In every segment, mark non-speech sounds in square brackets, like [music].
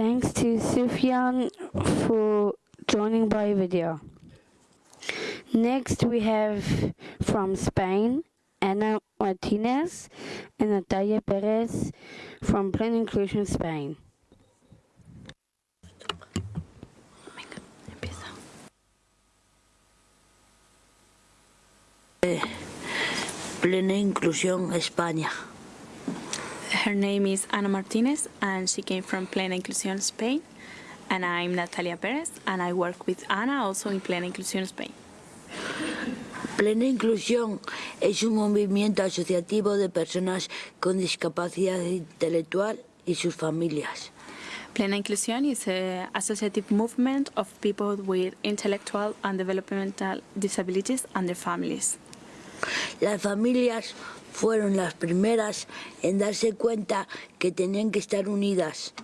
Thanks to Sufyan for joining by video. Next we have from Spain, Ana Martinez and Natalia Perez from Plan Inclusion Spain. Plena Inclusión España. Her name is Ana Martinez and she came from Plena Inclusión Spain. And I'm Natalia Perez and I work with Ana also in Plena Inclusión Spain. Plena Inclusión es un movimiento asociativo de personas con discapacidad intelectual y sus familias. Plena Inclusión is an associative movement of people with intellectual and developmental disabilities and their families. Las familias fueron las primeras en darse cuenta que tenían que estar unidas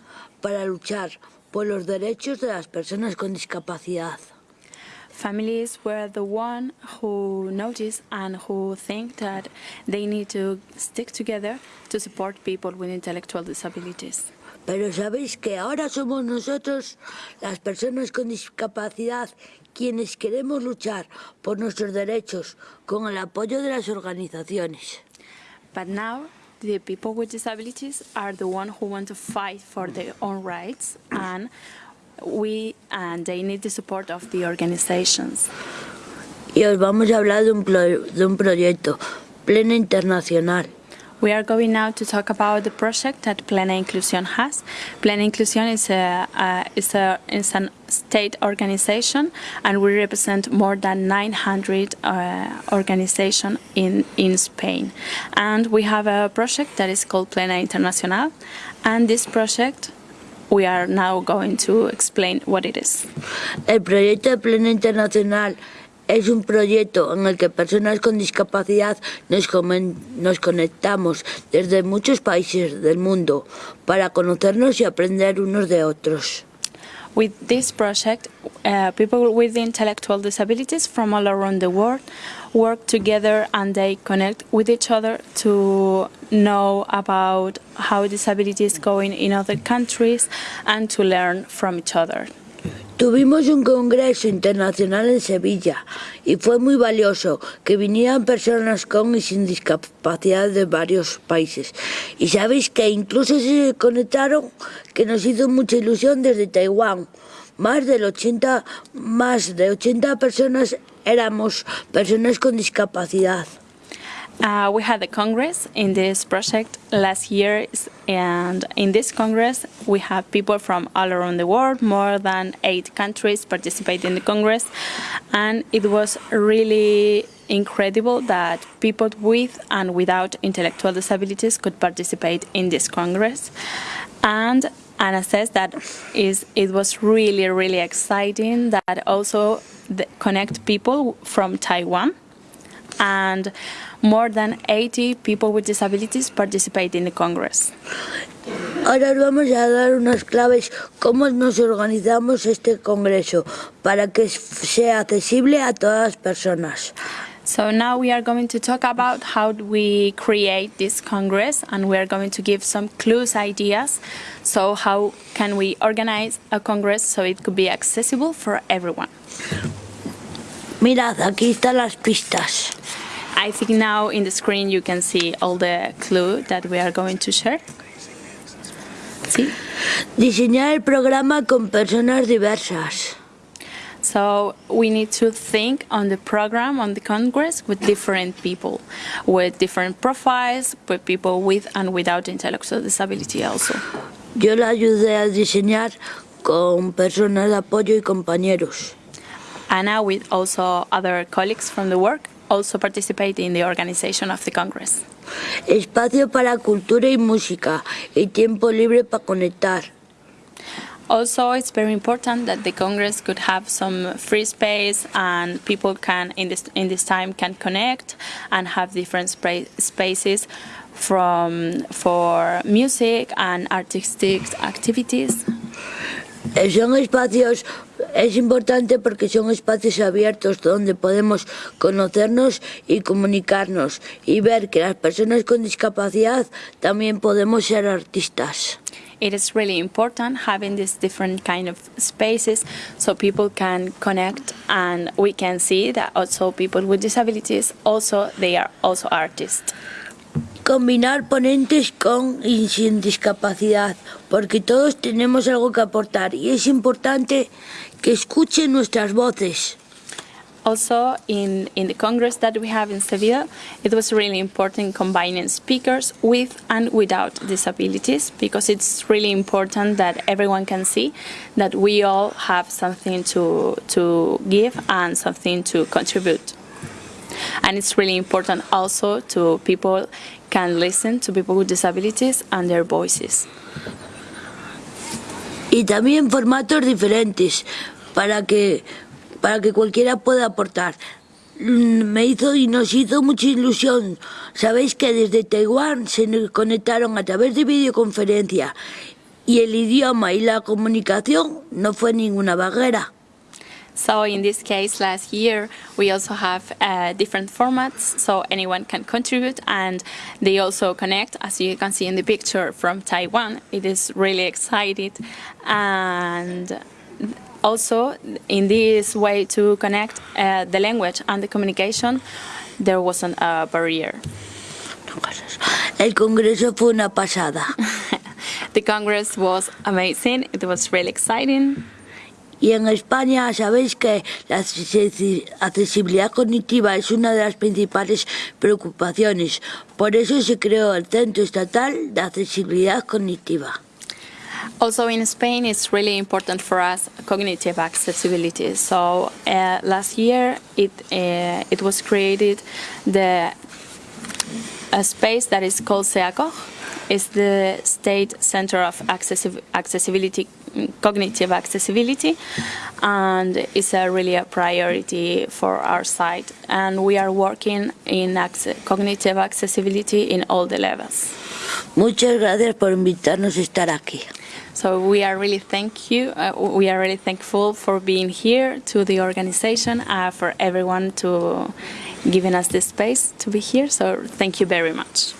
para luchar por los derechos de las personas con discapacidad. Families were the one who noticed and who think that they need to stick together to support people with intellectual disabilities. Pero sabéis que ahora somos nosotros, las personas con discapacidad, quienes queremos luchar por nuestros derechos con el apoyo de las organizaciones. But now the people with disabilities are the one who want to fight for their own rights and we and they need the support of the organizations. Y os vamos a hablar de un, pro- de un proyecto, Plena Internacional. We are going now to talk about the project that Plena Inclusión has. Plena Inclusión is a, uh, is a is an state organization, and we represent more than 900 uh, organizations in in Spain. And we have a project that is called Plena Internacional, and this project we are now going to explain what it is. El proyecto Plena Internacional es un proyecto en el que personas con discapacidad nos, nos conectamos desde muchos países del mundo para conocernos y aprender unos de otros. With this project, uh, people with intellectual disabilities from all around the world work together and they connect with each other to know about how disability is going in other countries and to learn from each other. Tuvimos un congreso internacional en Sevilla y fue muy valioso que vinieran personas con y sin discapacidad de varios países. Y sabéis que incluso se conectaron, que nos hizo mucha ilusión desde Taiwán. Más del 80, más de 80 personas éramos personas con discapacidad. Uh, we had a congress in this project last year, and in this congress, we have people from all around the world, more than eight countries participate in the congress, and it was really incredible that people with and without intellectual disabilities could participate in this congress. And Anna says that is it was really really exciting that also the, connect people from Taiwan and more than 80 people with disabilities participate in the Congress. Ahora os vamos a dar unas claves cómo nos organizamos este congreso para que sea accesible a todas las personas. So now we are going to talk about how we create this Congress and we are going to give some clues, ideas. So how can we organize a Congress so it could be accessible for everyone? Mirad, aquí están las pistas. I think now in the screen you can see all the clue that we are going to share. See? Diseñar el programa con personas diversas. So we need to think on the program on the Congress with different people, with different profiles, with people with and without intellectual disability also. Yo la ayudé a diseñar con personas de apoyo y compañeros. Anna, with also other colleagues from the work, also participate in the organization of the Congress. Espacio para cultura y música y tiempo libre para conectar. Also, it's very important that the Congress could have some free space and people can, in this in this time, can connect and have different spaces from for music and artistic activities. Eh, Son espacios, es importante porque son espacios abiertos donde podemos conocernos y comunicarnos y ver que las personas con discapacidad también podemos ser artistas. it is really important having these different kind of spaces so people can connect and we can see that also people with disabilities also they are also artists. Combinar ponentes con y sin discapacidad, porque todos tenemos algo que aportar y es importante que escuchen nuestras voces. Also, in, in the Congress that we have in Seville, it was really important combining speakers with and without disabilities because it's really important that everyone can see that we all have something to, to give and something to contribute. And it's really important also to people can listen to people with disabilities and their voices. Y también formatos diferentes para que para que cualquiera pueda aportar. Mm, Me hizo y nos hizo mucha ilusión. Sabéis que desde Taiwán se nos conectaron a través de videoconferencia y el idioma y la comunicación no fue ninguna barrera. So in this case, last year we also have uh, different formats, so anyone can contribute, and they also connect, as you can see in the picture from Taiwan. It is really excited, and also in this way to connect uh, the language and the communication, there wasn't a barrier. El congreso fue una pasada. [laughs] The Congress was amazing. It was really exciting. Y en España sabéis que la accesi- accesibilidad cognitiva es una de las principales preocupaciones. Por eso se creó el Centro Estatal de Accesibilidad Cognitiva. Also in Spain, it's really important for us cognitive accessibility. So uh, last year, it uh, it was created the a space that is called SEACOG. It's the State Center of Accessi- Accessibility, Cognitive Accessibility, and it's a really a priority for our site. And we are working in cognitive accessibility in all the levels. Muchas gracias por invitarnos a estar aquí. So we are really thank you. Uh, we are really thankful for being here to the organization, uh, for everyone to giving us this space to be here. So thank you very much.